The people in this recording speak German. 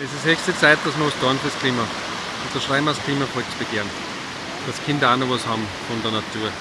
Es ist höchste Zeit, dass wir was tun fürs Klima. Unterschreiben wir das Klimavolksbegehren. Dass Kinder auch noch was haben von der Natur.